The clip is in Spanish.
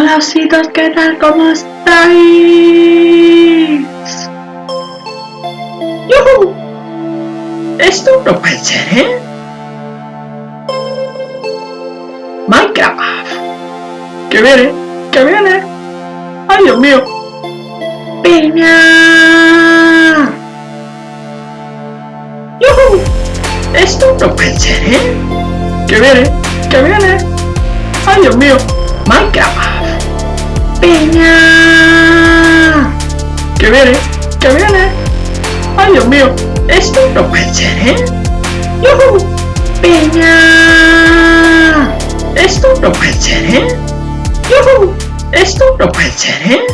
Hola ositos, ¿qué tal? ¿Cómo estáis? ¡Yuhu! Esto no puede ser, ¿eh? Minecraft. ¡Que viene! ¡Que viene! ¡Ay, Dios mío! ¡Piña! ¡Yuhu! Esto no puede ser, ¿eh? ¡Que viene! ¡Que viene! ¡Ay, Dios mío! Minecraft. ¡Que viene! ¡Que viene! ¡Ay, Dios mío! Esto no puede ser, ¿eh? ¡Yuhu! ¡Piña! Esto no puede ser, ¿eh? ¡Yuhu! Esto no puede ser, ¿eh?